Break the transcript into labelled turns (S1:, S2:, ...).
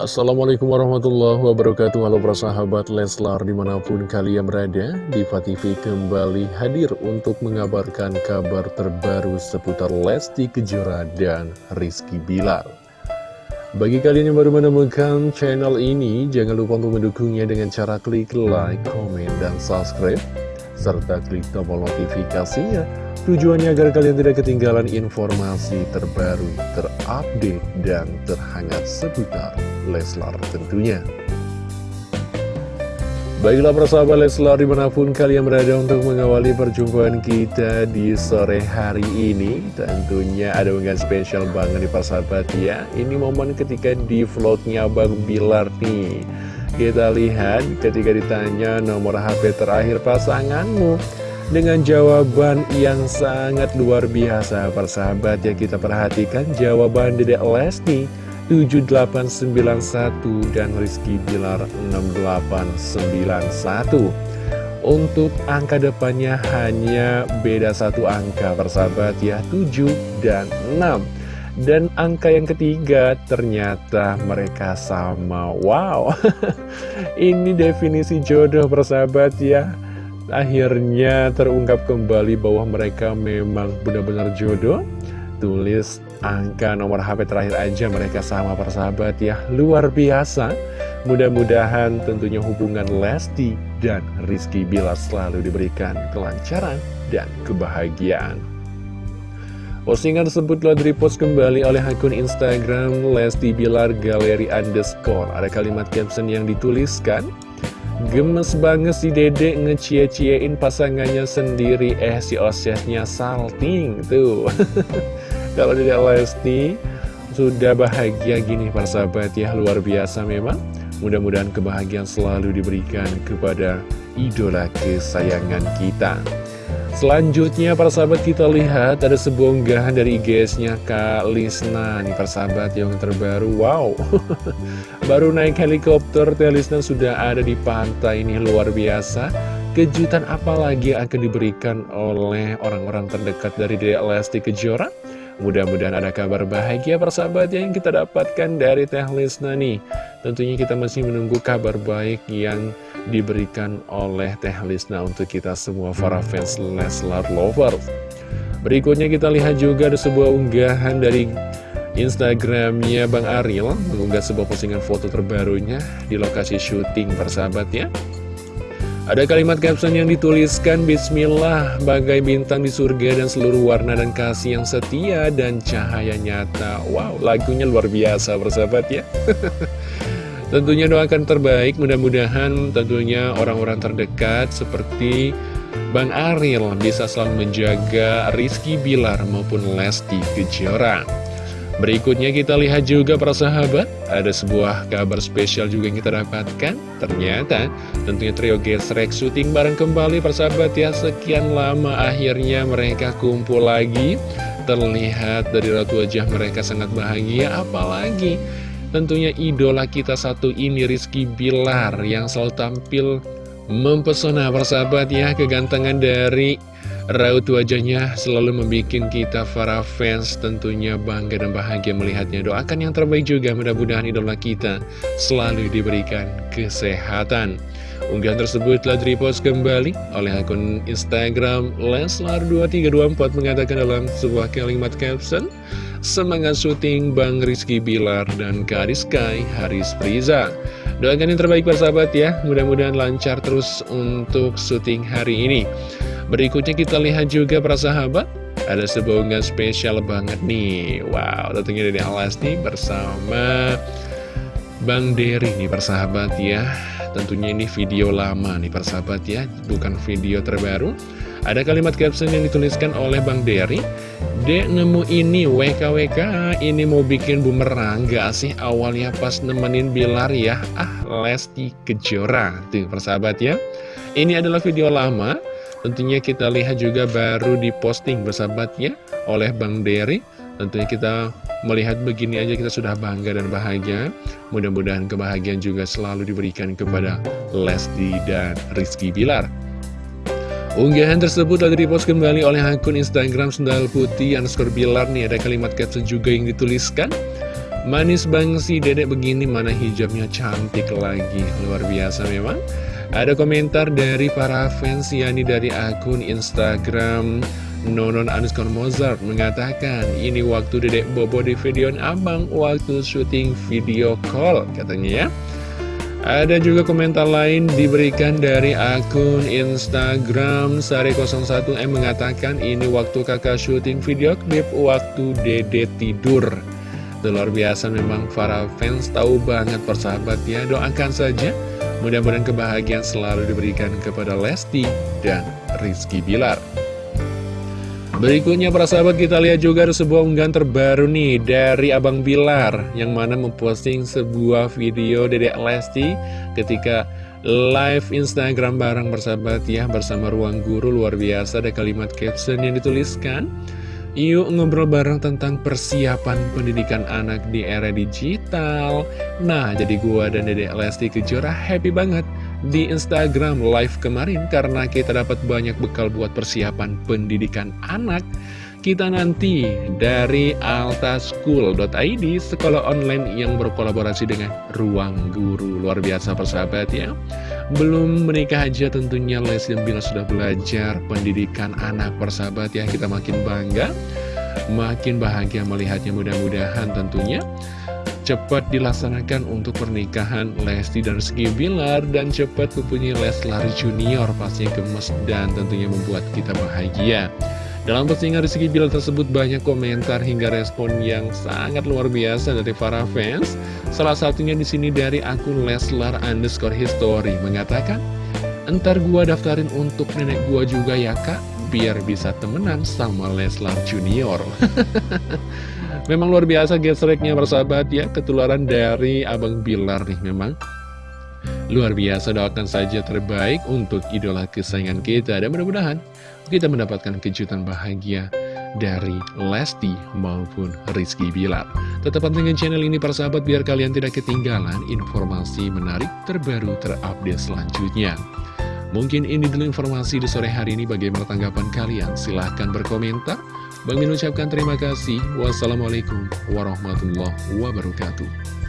S1: Assalamualaikum warahmatullahi wabarakatuh. Halo para sahabat Leslar di mana pun kalian berada Diva TV kembali hadir untuk mengabarkan kabar terbaru seputar Lesti Kejora dan Rizky Bilar. Bagi kalian yang baru menemukan channel ini Jangan lupa untuk mendukungnya dengan cara klik like, komen, dan subscribe Serta klik tombol notifikasinya. Tujuannya agar kalian tidak ketinggalan informasi terbaru, terupdate, dan terhangat seputar Leslar tentunya. Baiklah persahabat Leslar di mana pun kalian berada untuk mengawali perjumpaan kita di sore hari ini Tentunya ada unggahan spesial banget nih persahabat ya. Ini momen ketika di vlognya Bang Bilar nih. Kita lihat ketika ditanya nomor HP terakhir pasanganmu dengan jawaban yang sangat luar biasa persahabat ya. Kita perhatikan jawaban Dedek Lesti 7891 dan Rizky Bilar 6891 Untuk angka depannya hanya beda satu angka persahabat ya 7 dan 6 Dan angka yang ketiga ternyata mereka sama. Wow. Ini definisi jodoh persahabat ya. Akhirnya terungkap kembali bahwa mereka memang benar-benar jodoh tulis angka nomor HP terakhir aja mereka sama persahabat ya. Luar biasa. Mudah-mudahan tentunya hubungan Lesti dan Rizky Bilar selalu diberikan kelancaran dan kebahagiaan. Postingan tersebut telah direpost kembali oleh akun Instagram Lesti Bilar Galeri Underscore. Ada kalimat caption yang dituliskan Gemes banget si dede ngecie-ciein pasangannya sendiri. Eh si osesnya salting tuh Kalau tidak Lesti sudah bahagia gini para sahabat. Ya luar biasa memang. Mudah-mudahan kebahagiaan selalu diberikan kepada idola kesayangan kita. Selanjutnya para sahabat kita lihat ada sebuah unggahan dari IGS-nya Kak Lisna. Nih para sahabat yang terbaru. Wow. Baru naik helikopter Teh Lisna sudah ada di pantai ini. Luar biasa. Kejutan apa lagi akan diberikan oleh orang-orang terdekat dari Dede Lesti Kejora? Mudah-mudahan ada kabar bahagia persahabat yang kita dapatkan dari Teh Lisna nih. Tentunya kita masih menunggu kabar baik yang diberikan oleh Teh Lisna untuk kita semua para fans Leslar Lovers. Berikutnya kita lihat juga ada sebuah unggahan dari Instagramnya Bang Ariel Mengunggah sebuah postingan foto terbarunya di lokasi syuting persahabat ya ada kalimat caption yang dituliskan Bismillah bagai bintang di surga dan seluruh warna dan kasih yang setia dan cahaya nyata. Wow lagunya luar biasa bersahabat ya. Tentunya doakan terbaik mudah-mudahan tentunya orang-orang terdekat seperti Bang Ariel bisa selalu menjaga Rizky Bilar maupun Lesti Kejora Berikutnya kita lihat juga para sahabat. Ada sebuah kabar spesial juga yang kita dapatkan. Ternyata tentunya trio gesrek syuting bareng kembali para sahabat ya. Sekian lama akhirnya mereka kumpul lagi. Terlihat dari ratu wajah mereka sangat bahagia. Apalagi tentunya idola kita satu ini Rizky Bilar Yang selalu tampil mempesona para sahabat ya. Kegantengan dari Raut wajahnya selalu membuat kita para fans tentunya bangga dan bahagia melihatnya. Doakan yang terbaik juga mudah-mudahan idola kita selalu diberikan kesehatan. Unggahan tersebut telah direpost kembali oleh akun Instagram Leslar2324 mengatakan dalam sebuah kalimat caption Semangat syuting Bang Rizky Bilar dan Kariskay Haris Priza Doakan yang terbaik persahabat ya Mudah-mudahan lancar terus untuk syuting hari ini Berikutnya kita lihat juga para sahabat. Ada sebuah unggahan spesial banget nih. Wow, tentunya dari Alasti bersama Bang Dery nih persahabat ya. Tentunya ini video lama nih persahabat ya. Bukan video terbaru. Ada kalimat caption yang dituliskan oleh Bang Dery Dek nemu ini WKWK Ini mau bikin bumerang Gak sih? Awalnya pas nemenin Bilar ya. Ah Lesti Kejora. Tuh persahabat ya. Ini adalah video lama Tentunya kita lihat juga baru diposting bersahabatnya oleh Bang Dery Tentunya kita melihat begini aja kita sudah bangga dan bahagia. Mudah-mudahan kebahagiaan juga selalu diberikan kepada Lesti dan Rizky Bilar. Unggahan tersebut telah dipost kembali oleh akun Instagram Sendal Putih underscore Bilar nih. Ada kalimat caption juga yang dituliskan. Manis bang si dedek begini mana hijabnya cantik lagi. Luar biasa memang Ada komentar dari para fans yakni dari akun Instagram Nonon Anuskon Mozart mengatakan Ini waktu dedek bobo di videoan abang Waktu syuting video call katanya ya ada juga komentar lain diberikan dari akun Instagram Sari01M mengatakan ini waktu kakak syuting video klip waktu dede tidur. Luar biasa memang para fans tahu banget persahabat ya. Doakan saja mudah-mudahan kebahagiaan selalu diberikan kepada Lesti dan Rizky Bilar. Berikutnya para sahabat kita lihat juga ada sebuah unggahan terbaru nih dari Abang Bilar Yang mana memposting sebuah video Dedek Lesti ketika live Instagram bareng bersahabat ya Bersama Ruang Guru luar biasa ada kalimat caption yang dituliskan Yuk ngobrol bareng tentang persiapan pendidikan anak di era digital Nah jadi gua dan Dedek Lesti Kejora happy banget di Instagram live kemarin karena kita dapat banyak bekal buat persiapan pendidikan anak. Kita nanti dari altaschool.id, sekolah online yang berkolaborasi dengan Ruang Guru. Luar biasa persahabat ya. Belum menikah aja tentunya Lesti dan Bila sudah belajar pendidikan anak persahabat ya. Kita makin bangga, makin bahagia melihatnya mudah-mudahan tentunya cepat dilaksanakan untuk pernikahan Lesti dan Rizky Bilar dan cepat mempunyai Leslar Junior pastinya gemes dan tentunya membuat kita bahagia. Dalam postingan Rizky Bilar tersebut banyak komentar hingga respon yang sangat luar biasa dari para fans. Salah satunya di sini dari akun Leslar underscore history mengatakan, Entar gua daftarin untuk nenek gua juga ya kak, biar bisa temenan sama Leslar Junior. Memang luar biasa gesreknya bersahabat ya Ketularan dari Abang Bilar nih memang Luar biasa doakan saja terbaik untuk idola kesayangan kita Dan mudah-mudahan kita mendapatkan kejutan bahagia dari Lesti maupun Rizky Bilar. Tetap pantengin channel ini para sahabat biar kalian tidak ketinggalan informasi menarik terbaru terupdate selanjutnya. Mungkin ini dulu informasi di sore hari ini. Bagaimana tanggapan kalian? Silahkan berkomentar. Bang Min ucapkan terima kasih. Wassalamualaikum warahmatullahi wabarakatuh.